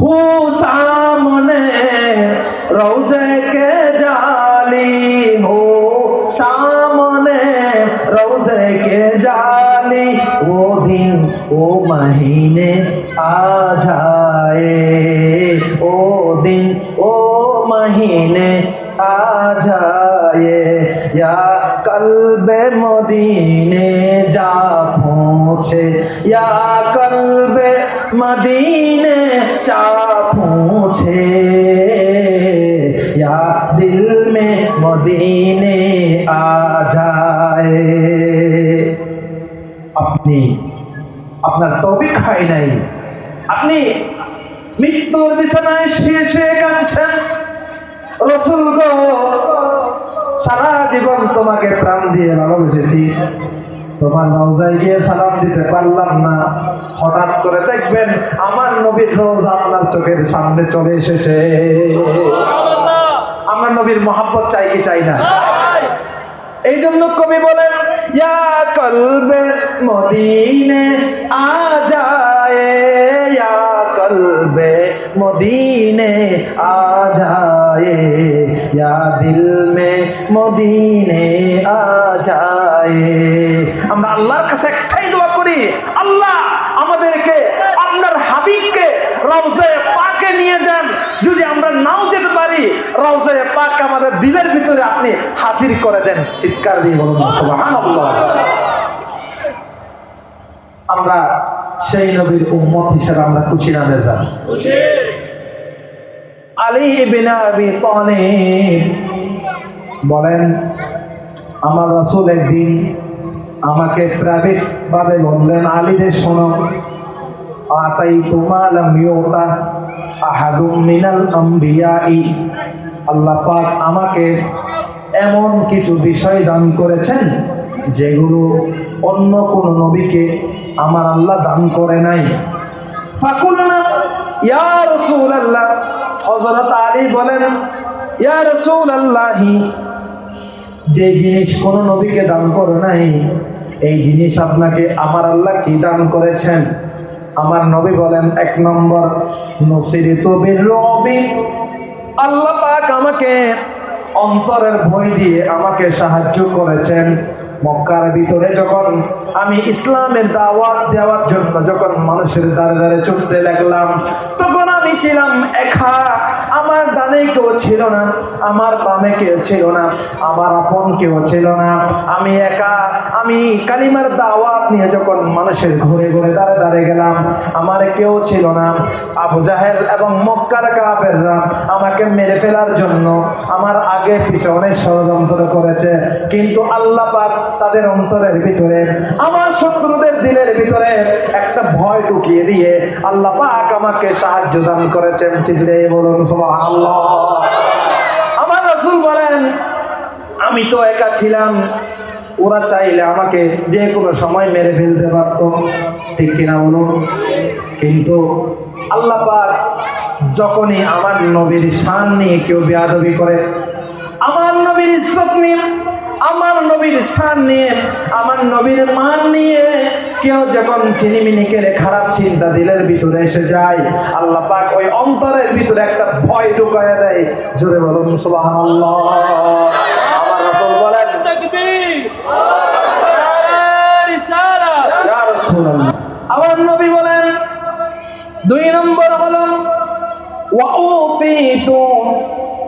हूँ सामने रोज़े के जाली हो। सामने रोज़े के जाली, वो दिन, वो महीने आ जाए। ओ दिन ओ महीने आ जाए। या कल्बे मदीने जा पहुँचे, या कल्बे मदीने जा पहुँचे या दिल में मदीने आ जाए আপনি আপনার তৌফিক হয় নাই আপনি মৃত্যুর বিছানায় শুয়ে শুয়ে কাঁদছেন রসুল গো সারা জীবন তোমাকে প্রাণ দিয়ে ভালোবেসেছি তোমার রওজায় গিয়ে সালাম দিতে পারলাম না। হঠাৎ করে দেখবেন আমার নবীর রোজা আপনার চোখের সামনে চলে এসেছে। আমরা নবীর মহাব্বত চাই কি চাই না? এই জন্য কবি বলেন ইয়া কলবে মদিনে আ যায় ইয়া কলবে মদিনে আ যায় দিল মে মদিনে আ যায়। আমরা আল্লাহর কাছে একটাই দোয়া করি, আল্লাহ আমাদেরকে, আপনার হাবিবকে রওজায়ে পাকে নিয়ে যান। যদি আমরা নাও যেতে পারি রওজায়ে পাক আমাদের দিলের ভিতরে আপনি হাজির করে দেন। চিৎকার দিয়ে বলুন, সুবহানাল্লাহ। আমরা সেই নবীর উম্মত হিসেবে আমরা খুশি না বেজার? আলী ইবনে আবি তালিব বলেন, আমার রাসূল একদিন আমাকে প্রাইভেট ভাবে বললেন, আলী রে, শোনো আতাই তুমালাম ইউতা আহাদুম মিনাল আম্বিয়াই। আল্লাহ পাক আমাকে এমন কিছু বিষয় দান করেছেন, যেগুলো অন্য কোন নবীকে আমার আল্লাহ দান করে নাই। ফাকুলনা, ইয়া রাসূলুল্লাহ হযরত আলী বলেন, ইয়া রাসূলুল্লাহি, যে জিনিস কোন নবীকে দান করে নাই, এই জিনিস আপনাকে আমার আল্লাহ কি দান করেছেন? আমার নবী বলেন, এক নম্বর, নসিরিত রবি আল্লাহ পাক আমাকে অন্তরের ভয় দিয়ে আমাকে সাহায্য করেছেন। মক্কার ভিতরে যখন আমি ইসলামের দাওয়াত দেওয়ার জন্য যখন মানুষের দ্বারে দ্বারে চলতে লাগলাম, তখন আমি ছিলাম একা। আমার ডানে কেউ ছিল না, আমার বামে কেউ ছিল না, আমার আপন কেউ ছিল না। আমি একা, আমি কালিমার দাওয়াত নিয়ে যখন মানুষের ঘুরে ঘুরে দাঁড়ে দাঁড়িয়ে গেলাম, আমার কেউ ছিল না। আবু জাহেল এবং মক্কার কাফেররা আমাকে মেরে ফেলার জন্য আমার আগে পিছে অনেক ষড়যন্ত্র করেছে। কিন্তু আল্লাহ পাক তাদের অন্তরের ভিতরে, আমার শত্রুদের দিলের ভিতরে একটা ভয় ঢুকিয়ে দিয়ে আল্লাহ পাক আমাকে সাহায্য দান করেছেন চিল্লে বলুন, সুবহানাল্লাহ। আমার রাসূল বলেন, আমি তো একা ছিলাম। ওরা চাইলে আমাকে যে কোনো সময় মেরে ফেলতে পারতো। ঠিক কিনা বলুন? কিন্তু আল্লাহ পাক যখনই আমার নবীর শান নিয়ে কেউ বেয়াদবি করে, আমার নবীর ইজ্জত নিয়ে আমার নবীর শান নিয়ে, আমার নবীর মান নিয়ে কেউ যখন চিনিমিনি কেড়ে খারাপ চিন্তা দিলের ভিতরে এসে যায়, আল্লাহ পাক ওই অন্তরের ভিতরে একটা ভয় ঢুকায় দেয়, জোরে বলুন, সুবহানাল্লাহ। আমার রাসূল বলেন আমার নবী বলেন, দুই নম্বর হলো ওয়াউতিতু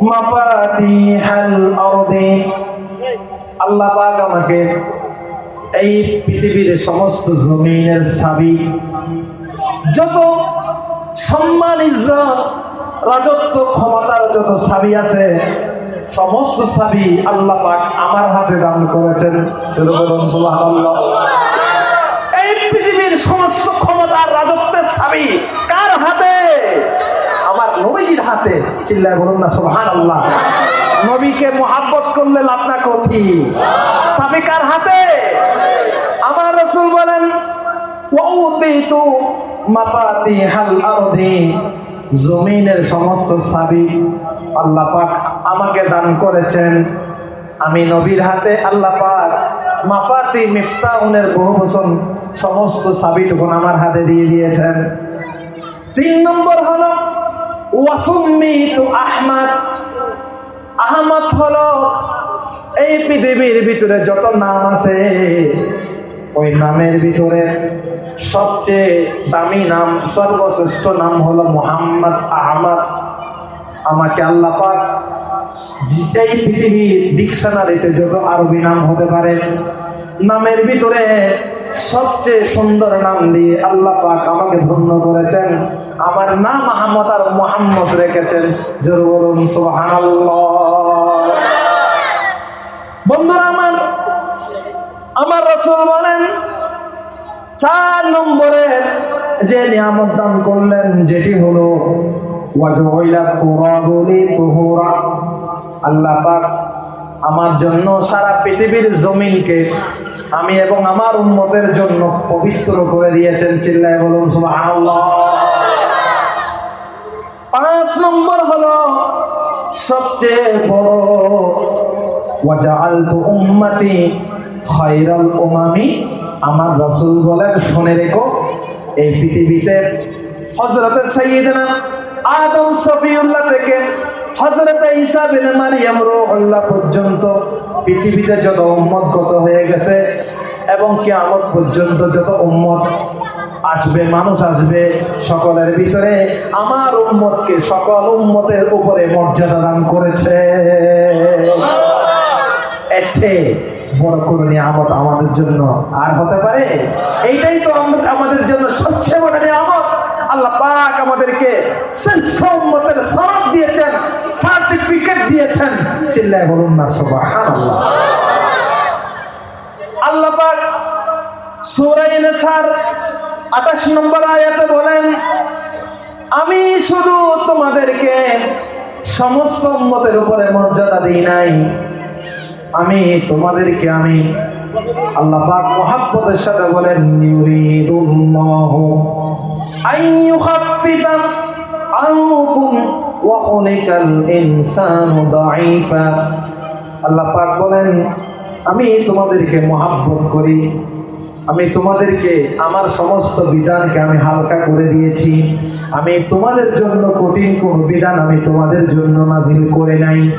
মাফাতিহাল আরদি। আল্লাহ পাক আমাকে এই পৃথিবীর সমস্ত জমিনের সাবি যত সম্মান, ইজ্জত, রাজত্ব, ক্ষমতার যত সাবি আছে, সমস্ত সাবি আল্লাহ পাক আমার হাতে দান করেছেন। এই পৃথিবীর সমস্ত ক্ষমতার রাজত্বের সাবি কার হাতে? আমার নবীজির হাতে। চিল্লায় বলুন না সুবহান আল্লাহ নবীকে মোহাব্বত করলে লাভ না কথি সাবিকার হাতে আমার রসুল বলেন জমিনের সমস্ত সাবি আল্লাহ পাক আমাকে দান করেছেন। আমি নবীর হাতে আল্লাহ পাক মাফাতি মিফতাউনের বহু বচন সমস্ত সাবিটুকুন আমার হাতে দিয়ে দিয়েছেন। তিন নম্বর হলো, ওয়াসুম্মিতু আহমদ আহমদ হলো এই পৃথিবীর ভিতরে যত নাম আছে, ওই নামের ভিতরে সবচেয়ে দামি নাম, সর্বশ্রেষ্ঠ নাম হলো মোহাম্মদ আহমদ। আমাকে আল্লাহ এই পৃথিবীর ডিকশনারিতে যত আরবি নাম হতে পারে, নামের ভিতরে সবচেয়ে সুন্দর নাম দিয়ে আল্লাহ পাক আমাকে ধন্য করেছেন। আমার নাম আহমদ আর মোহাম্মদ রেখেছেন। জোর বলুন, সুবহানাল্লাহ। বন্ধুরা আমার আমার রসুল বলেন, চার নম্বরের যে নিয়ামত দান করলেন, যেটি হলো আল্লাহ পাক আমার জন্য সারা পৃথিবীর জমিনকে আমি এবং আমার উম্মতের জন্য পবিত্র করে দিয়েছেন, চিল্লায় বলুন পাঁচ নম্বর হলো, সবচেয়ে বড় ওয়াজাআলতু উম্মতি খায়রাল উমামি। আমার রাসূল বলেন, শুনে রেখো, এই পৃথিবীতে হযরতে সাইয়্যিদনা আদম সফিউল্লাহ থেকে হযরতে ঈসা বিন মারইয়াম রূহুল্লাহ পর্যন্ত পৃথিবীতে যত উম্মত গত হয়ে গেছে এবং কিয়ামত পর্যন্ত যত উম্মত আসবে, মানুষ আসবে, সকলের ভিতরে আমার উম্মতকে সকল উম্মতের উপরে মর্যাদা দান করেছে। এর চেয়ে বড় কোনো নিয়ামত আমাদের জন্য আর হতে পারে? এইটাই তো আমাদের জন্য সবচেয়ে বড় নিয়ামত। আল্লাহ পাক আমাদেরকে শ্রেষ্ঠ উম্মতের সনদ দিয়েছেন সার্টিফিকেট দিয়েছেন। চিল্লায় বলুন না, সুবহানাল্লাহ। আল্লাহ পাক সূরা নিসার 28 নম্বর আয়াতে বলেন, আমি শুধু তোমাদেরকে সমস্ত উম্মতের উপরে মর্যাদা দিই নাই আমি তোমাদেরকে আমি আল্লাহ মোহাব্বতের সাথে বলেন, ইউরিদুল্লাহু পাক বলেন, আমি তোমাদেরকে মোহাব্বত করি। আমি তোমাদেরকে, আমার সমস্ত বিধানকে আমি হালকা করে দিয়েছি। আমি তোমাদের জন্য কঠিন কোন বিধান আমি তোমাদের জন্য নাজিল করে নাই।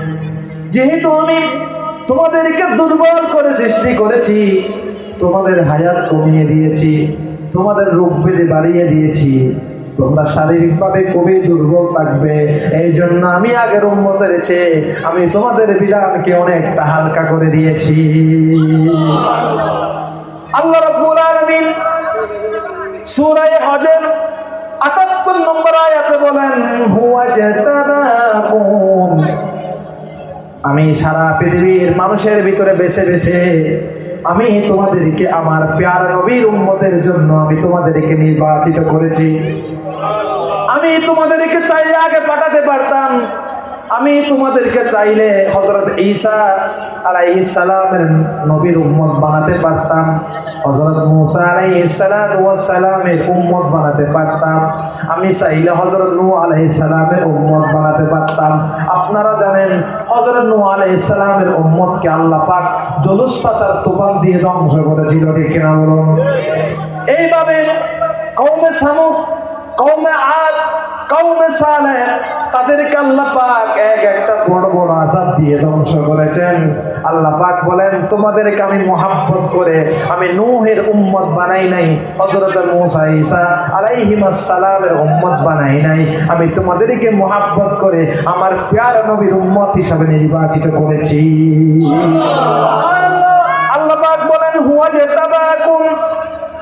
যেহেতু আমি তোমাদেরকে দুর্বল করে সৃষ্টি করেছি, তোমাদের হায়াত কমিয়ে দিয়েছি, তোমাদের রূপ বেঁধে বাড়িয়ে দিয়েছি। তোমরা শারীরিকভাবে খুবই দুর্বল থাকবে। এই জন্য আমি আগের উন্মতের চেয়ে আমি তোমাদের বিধানকে অনেকটা হালকা করে দিয়েছি। আল্লাহ রাব্বুল আলামিন সূরা হজের 78 নম্বর আয়াতে বলেন হুয়া জাতাবাকুম আমি সারা পৃথিবীর মানুষের ভিতরে বেছে বেছে আমি তোমাদেরকে আমার প্যার নবীর উম্মতের জন্য আমি তোমাদেরকে নির্বাচিত করেছি। আমি তোমাদেরকে চাইলে আগে পাঠাতে পারতাম। আমি তোমাদেরকে চাইলে হজরত ঈসা আলাইহিস সালামের নবীর উম্মত বানাতে পারতাম। হজরত মুসা ওয়াস সালামের উম্মত বানাতে পারতাম। আমি চাইলে হজরত নূহ আলাইহিস সালামের উম্মত বানাতে পারতাম। আপনারা জানেন হজরত নূহ আলাইহিস সালামের উম্মতকে আল্লাহ পাক জলুস্তাচার তুফান দিয়ে ধ্বংস করেছিল ঠিক কিনা বলুন? এইভাবে কৌমে সামুদ কৌমে আদ তাদেরকে আল্লাহ এক একটা বড় বড় আজাদ দিয়ে ধ্বংস করেছেন। আল্লাহ বলেন, তোমাদেরকে আমি মোহাব্বত করে আমি নোহের উম্মত বানাই নাই হজরত মুসা ইসা আলাইহিমাস সালামের উম্মত বানাই নাই। আমি তোমাদেরকে মোহাব্বত করে আমার প্যার নবীর উম্মত হিসাবে নির্বাচিত করেছি। আল্লাহ বলেন, হুয়া জেতাবাকুম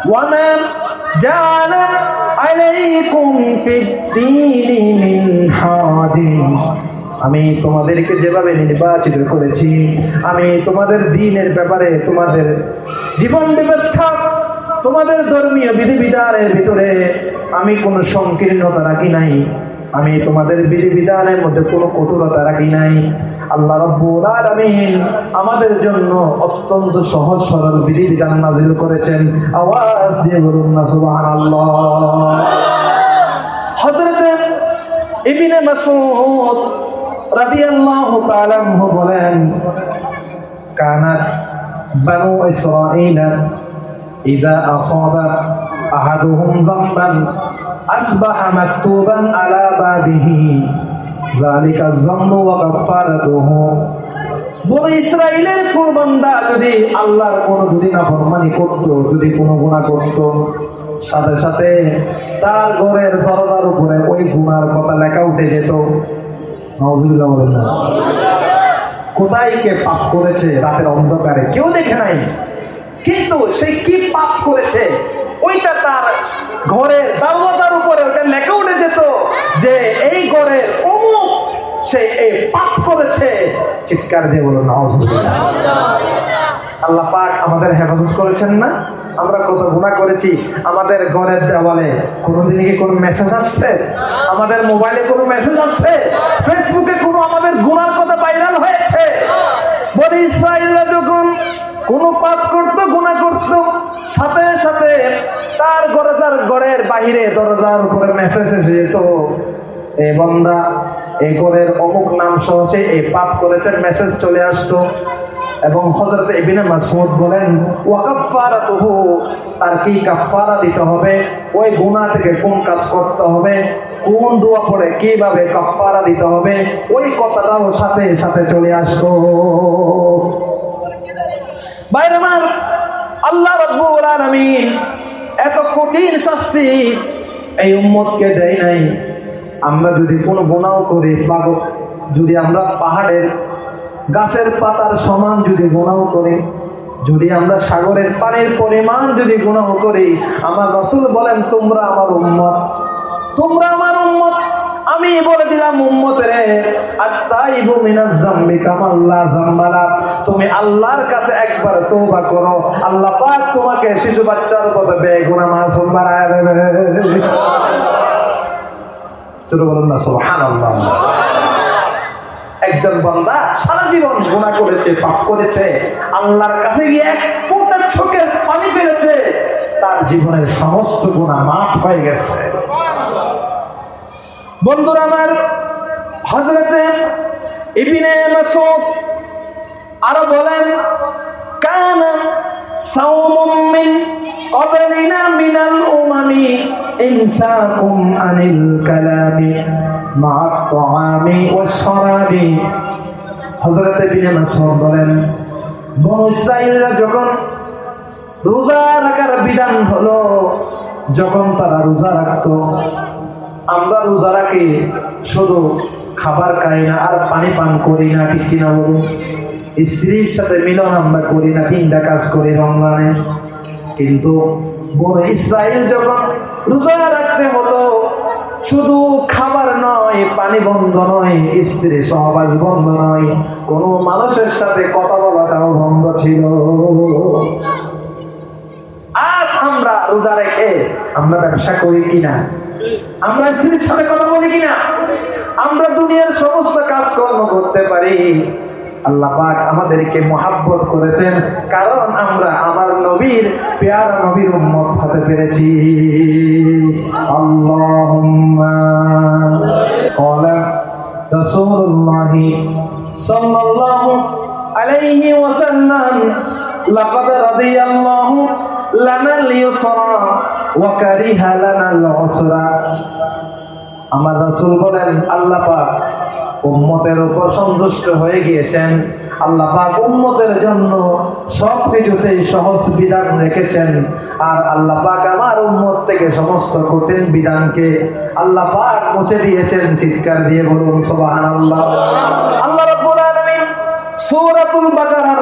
ওয়ামা জাআলা আলাইকুম মিন হাজি। আমি তোমাদেরকে যেভাবে নির্বাচিত করেছি, আমি তোমাদের দিনের ব্যাপারে তোমাদের জীবন ব্যবস্থা, তোমাদের ধর্মীয় বিধিবিধানের ভিতরে আমি কোনো সংকীর্ণতা রাখি নাই। আমি তোমাদের বিধিবিধানের মধ্যে কোনো কঠোরতা রাখি নাই। আল্লাহ রব্বুল আলামিন আমাদের জন্য অত্যন্ত সহজ সরল বিধিবিধান নাজিল করেছেন। আওয়াজ দিয়ে বলুন না সুবহানাল্লাহ। হযরত ইবনে মাসউদ রাদিয়াল্লাহু তাআলা বলেন, কানাত বানু ইসরাঈল ইযা আসাবা আহাদুহুম যামবান আসবাহা মাকতুবান আলা বাবিহি যালিকা যাম্মু ওয়া কাফারাতুহু বড় ইসরায়েলের কোন যদি আল্লাহর কোন যদি না ফরমানি করত, যদি কোনো গুনাহ করত, সাথে সাথে তার ঘরের দরজার উপরে ওই গুনার কথা লেখা উঠে যেত। নাউজুবিল্লাহ বলেন কোথায় কে পাপ করেছে রাতের অন্ধকারে? কেউ দেখে নাই। কিন্তু সে কি পাপ করেছে? ওইটা তার ঘরের দরওয়াজার উপরে ওটা লেখা উঠে যেত যে এই ঘরের অমুক সে এই পাপ করেছে। চিৎকার দিয়ে বলো নাউজুবিল্লাহ। আল্লাহ পাক আমাদের হেফাজত করেছেন না? আমরা কত গুণা করেছি। আমাদের ঘরের দেওয়ালে কোনোদিন কি কোনো মেসেজ আসছে? আমাদের মোবাইলে কোনো মেসেজ আসছে? ফেসবুকে কোনো আমাদের গুণার কথা ভাইরাল হয়েছে? বলি ইসরায়েলরা যখন কোনো পাপ করত, গুনাহ করত, সাথে সাথে তার বাহিরে দরজার উপরে মেসেজ এসে যেত, এ বন্দা এই ঘরের অমুক নাম সহ সে এই পাপ করেছেন মেসেজ চলে আসতো। এবং হজরত ইবনে মাসউদ বলেন ওয়াকাফারাতুহু তার কি কাফারা দিতে হবে? ওই গুনাহ থেকে কোন কাজ করতে হবে? কোন দোয়া পড়ে কীভাবে কাফারা দিতে হবে? ওই কথাটাও সাথে সাথে চলে আসতো। বাইরে আমার আল্লাহ রাব্বুল আলামিন এত কঠিন শাস্তি এই উম্মতকে দেয় নাই। আমরা যদি কোনো গুনাহ করি বা যদি আমরা পাহাড়ের গাছের পাতার সমান যদি গুনাহ করি, যদি আমরা সাগরের পানির পরিমাণ যদি গুনাহ করি, আমার রসুল বলেন, তোমরা আমার উম্মত। তোমরা আমার উম্মত। আমি বলে দিলাম, উম্মতের, আত্তাইবু মিনাজ জাম্বি কামাল্লা জাম্বালা তুমি আল্লাহর কাছে একবার তওবা করো, আল্লাহ পাক তোমাকে শিশু বাচ্চার মতো বেগুনা মাসুম বানায় দেবে। চলো বলুন না, সুবহানাল্লাহ। একজন বান্দা সারা জীবন গুনাহ করেছে, পাপ করেছে, আল্লাহর কাছে গিয়ে এক ফোঁটা চোখের পানি ফেলেছে, তার জীবনের সমস্ত গুনাহ মাফ হয়ে গেছে। বন্ধুরা আমার হজরতে ইবিনে মাসুদ আরো বলেন কানা সাওমুম মিন قبلنا من الأمم إمساكم عن الكلام مع الطعام والشراب হযরতে বিনে মাসউদ বলেন বনু ইসরাইলরা যখন রোজা রাখার বিধান হলো যখন তারা রোজা রাখতো আমরা রোজা রাখি, শুধু খাবার খাই না, আর পানি পান করি না, ঠিক কিনা বলুন? স্ত্রীর সাথে মিলন আমরা করি না, তিনটা কাজ করি রমজানে। কিন্তু বড় ইসরায়েল যখন রোজা রাখতে হতো, শুধু খাবার নয়, পানি বন্ধ নয়, স্ত্রী সহবাস বন্ধ নয়, কোনো মানুষের সাথে কথা বলাটাও বন্ধ ছিল। আজ আমরা রোজা রেখে আমরা ব্যবসা করি কিনা? আমরা স্ত্রীর সাথে কথা বলি কিনা? আমরা দুনিয়ার সমস্ত কাজকর্ম করতে পারি। আল্লাহ পাক আমাদেরকে মহাব্বত করেছেন, কারণ আমরা আমার নবীর পেয়ারা নবীর উম্মত হতে পেরেছি। আল্লাহ সাল্লাল্লাহু আলাইহি ওয়াসাল্লাম, লাকাদ রাদিয়াল্লাহু লানাল ইউসরা ওয়া কারিহা লানাল আমার রাসূল বলেন, আল্লাহ উম্মতের উপর সন্তুষ্ট হয়ে গিয়েছেন। আল্লাহ পাক উম্মতের জন্য সব কিছুতেই সহজ বিধান রেখেছেন। আর আল্লাহ আমার উম্মত থেকে সমস্ত কঠিন বিধানকে আল্লাহ পাক মুছে দিয়েছেন। চিৎকার দিয়ে বলুন, সুবহানাল্লাহ। আল্লাহ রাব্বুল আলামিন সূরাতুল বাকারার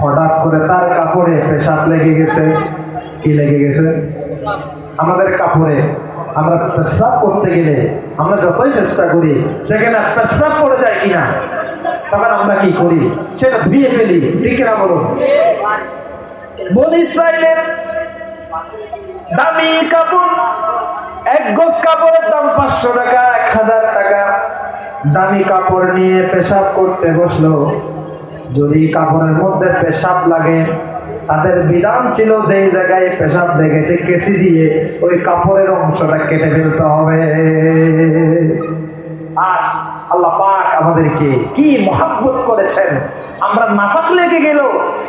হঠাৎ করে তার কাপড়ে পেশাব লেগে গেছে। কি লেগে গেছে? আমাদের কাপড়ে। আমরা পেশাব করতে গেলে আমরা যতই চেষ্টা করি, সেখানে পেশাব পড়ে যায় কিনা, তখন আমরা কি করি? সেটা ধুয়ে ফেলি। ঠিক না বলুন? বন ইসরায়েলের দামি কাপড়, এক গজ কাপড়ের দাম পাঁচশো টাকা, এক হাজার টাকা। দামি কাপড় নিয়ে পেশাব করতে বসল। যদি কাপড়ের মধ্যে পেশাব লাগে, তাদের বিধান ছিল যেই জায়গায় পেশাব দেখেছে কেসি দিয়ে ওই কাপড়ের অংশটা কেটে ফেলতে হবে। আস, আল্লাহ পাক আমাদেরকে কি মহাব্বত করেছেন? আমরা নাফাক লেগে গেল?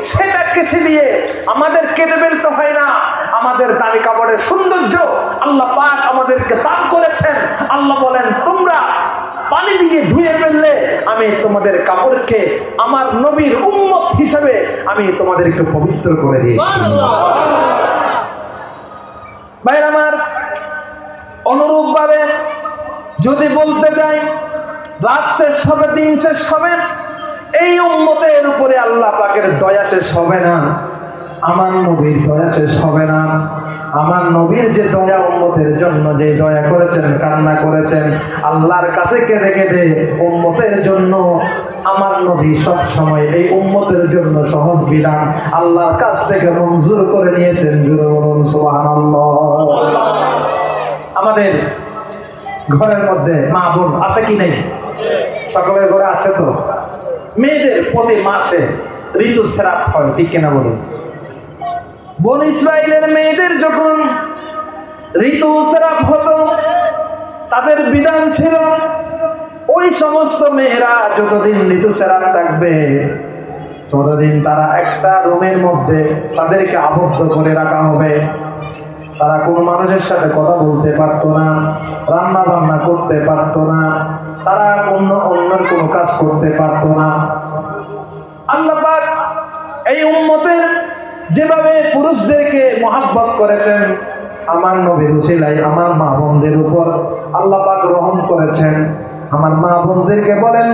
সেটা কেসে দিয়ে আমাদের কেটে ফেলতে হয় না। আমাদের দামি কাপড়ের সৌন্দর্য আল্লাহ পাক আমাদেরকে দান করেছেন। আল্লাহ বলেন, তোমরা পানি দিয়ে ধুয়ে ফেললে আমি তোমাদের কাপড়কে আমার নবীর উম্মত হিসেবে আমি তোমাদেরকে পবিত্র করে দিয়েছি। ভাইর আমার অনুরূপ ভাবে যদি বলতে চাই, রাত শেষ হবে, দিন শেষ হবে, এই উম্মতের উপরে আল্লাহ পাকের দয়া শেষ হবে না, আমার নবীর দয়া শেষ হবে না। আমার নবীর যে দয়া উম্মতের জন্য যে দয়া করেছেন, কান্না করেছেন, আল্লাহর কাছে কেঁদে কেঁদে উম্মতের জন্য আমার নবী সব সময় এই উম্মতের জন্য সহজ বিধান আল্লাহর কাছ থেকে মঞ্জুর করে নিয়েছেন বলুন আমাদের ঘরের মধ্যে মা বোন আছে কি নেই? সকলের ঘরে আছে তো? মেয়েদের প্রতি মাসে ঋতু সেরাপ হয়, ঠিক কিনা বলুন? বন ইসরায়েলের মেয়েদের যখন ঋতু সেরাপ হতো, তাদের বিধান ছিল, ওই সমস্ত মেয়েরা যতদিন ঋতু সেরাপ থাকবে, ততদিন তারা একটা রুমের মধ্যে তাদেরকে আবদ্ধ করে রাখা হবে। তারা কোনো মানুষের সাথে কথা বলতে পারতো না রান্না বান্না করতে পারতো না, তারা অন্য অন্যের কোনো কাজ করতে পারতো না। আল্লাপাক এই উম্মতের যেভাবে পুরুষদেরকে মহাব্বত করেছেন আমার নবীর ছেলাই আমার মা বোনদের উপর আল্লাপাক রহম করেছেন। আমার মা বোনদেরকে বলেন,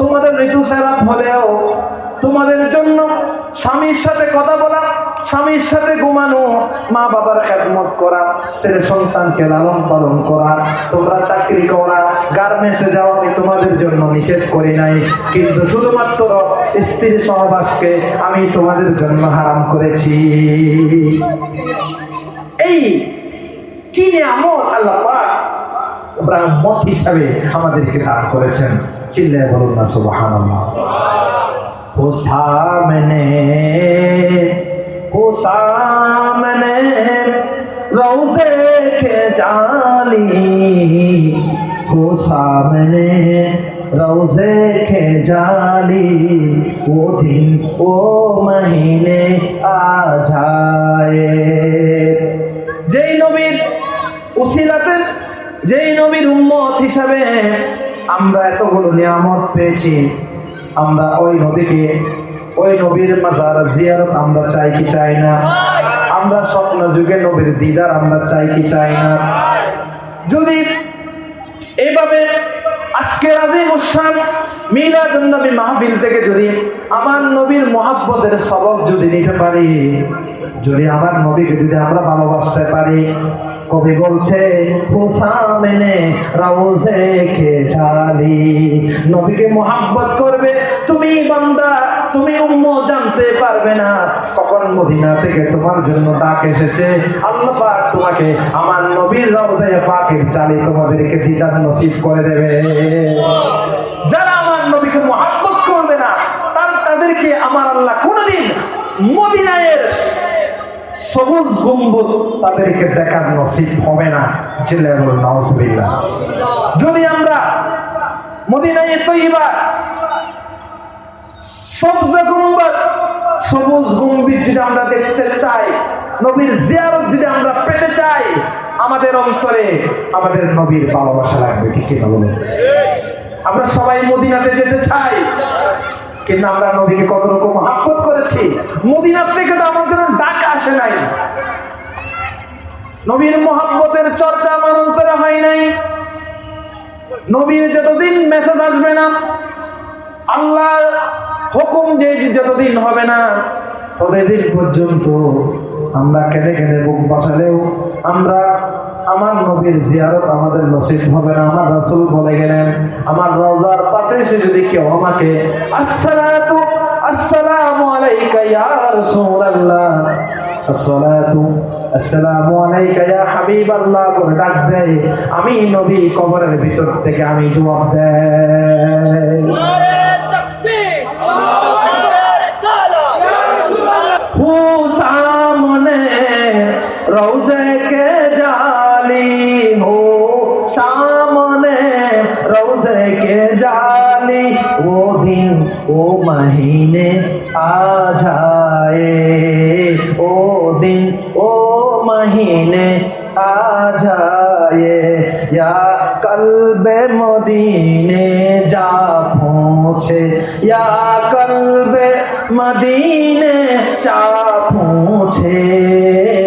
তোমাদের ঋতু সেরাপ হলেও তোমাদের জন্য স্বামীর সাথে কথা বলা, স্বামীর সাথে ঘুমানো, মা বাবার খেদমত করা, ছেলে সন্তানকে লালন পালন করা, তোমরা চাকরি করা গার্মেন্টসে যাও, আমি তোমাদের জন্য নিষেধ করি নাই। কিন্তু শুধুমাত্র স্ত্রীর সহবাসকে আমি তোমাদের জন্য হারাম করেছি। এই কি নিয়ামত আল্লাহ পাক মত হিসাবে আমাদেরকে দান করেছেন। চিল্লায় বলুন না সুবাহান সামনে ও সামনে রৌজে কে জালি। ও সামনে রৌজে কে ও দিন, ও মহিনে আ যেই নবীর উশিলাতে যেই নবীর উম্মত হিসাবে আমরা এতগুলো নিয়ামত পেয়েছি, আমরা ওই নবীকে, ওই নবীর মাজার জিয়ারত আমরা চাই কি চাই না? আমরা স্বপ্ন যুগে নবীর দিদার আমরা চাই কি চাই না? যদি এইভাবে আজকে রাজি মুসান মিলাদ নবী মাহফিল থেকে যদি আমার নবীর মহাব্বতের সবক যদি নিতে পারি, যদি আমার নবীকে যদি আমরা ভালোবাসতে পারি কবি বলছে হুসামনে রাউজে কে জালি নবীকে মোহাব্বত করবে, তুমি বান্দা, তুমি উম্ম জানতে পারবে না। কখন মদিনা থেকে তোমার জন্য ডাক এসেছে? আল্লাহ পাক তোমাকে আমার নবীর রওজায়ে পাকের চালি তোমাদেরকে দিদার নসিব করে দেবে। যারা আমার নবীকে মোহাব্বত করবে না, তার তাদেরকে আমার আল্লাহ কোনোদিন মদিনায়ের সবুজ গম্বুজ তাদেরকে দেখার নসিব হবে না চিল্লায় বলুন নাউজুবিল্লাহ যদি আমরা মদিনায় তৈবা সবজা গুম্বদ সবুজ গম্ভীর যদি আমরা দেখতে চাই, নবীর জিয়ারত যদি আমরা পেতে চাই, আমাদের অন্তরে আমাদের নবীর ভালোবাসা লাগবে কি কিনা বলুন? আমরা সবাই মদিনাতে যেতে চাই। কিন্তু আমরা নবীকে কত রকম মহাব্বত করেছি। মদিনার থেকে তো আমার জন্য ডাক আসে নাই। নবীর মহাব্বতের চর্চা আমার অন্তরে হয় নাই। নবীর যতদিন মেসেজ আসবে না আল্লাহ হুকুম যেদিন, যতদিন হবে না, ততদিন পর্যন্ত আমরা কেঁদে কেঁদে বুক বাসালেও আমরা, আমার নবীর জিয়ারত আমাদের নসিব হবে না, আমার রাসূল বলে গেলেন, আমার রওজার পাশে এসে যদি কেউ আমাকে ডাক আমি নবী কবরের ভিতর থেকে আমি জবাব দেয় रोजे के जाली हो सामने रोजे के जाली वो दिन वो महीने आ जाए वो दिन वो महीने आ जाए या कल्बे मदीने जा पहुँचे या कल्बे मदीने जा पहुँचे या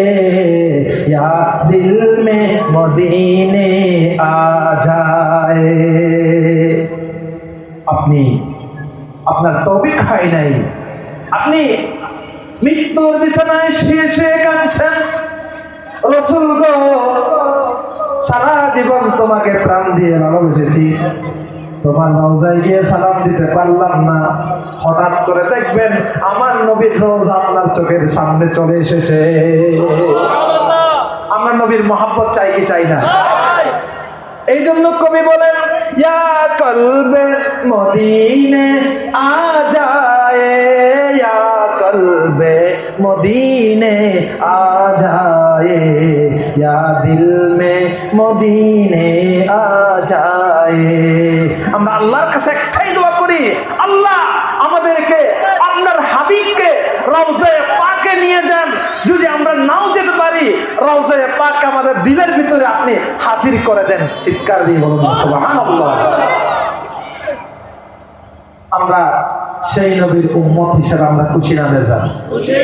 दिल में मदीने आ जाए আপনি আপনার তৌফিক হয় নাই আপনি মৃত্যুর বিছানায় শুয়ে শুয়ে কাঁদছেন রসুল গো সারা জীবন তোমাকে প্রাণ দিয়ে ভালোবেসেছি তোমার রওজায় গিয়ে সালাম দিতে পারলাম না হঠাৎ করে দেখবেন আমার নবীর রোজা আপনার চোখের সামনে চলে এসেছে আমরা নবীর মহাব্বত চাই কি চাই না? এই জন্য কবি বলেন কলবে মদিনে আ যায় কলবে মদিনে আ যায় দিল মে মদিনে আ যায় আমরা আল্লাহর কাছে একটাই দোয়া করি, আল্লাহ আমাদেরকে, আপনার হাবিবকে রওজে পাকে নিয়ে যান। যদি আমরা নাও যেতে পারি রাউজায় পাক আমাদের দিলের ভিতরে আপনি হাসির করে দেন। চিৎকার দিয়ে বলুন, সুবহানাল্লাহ। আমরা সেই নবীর উম্মত হিসেবে আমরা খুশি না খুশি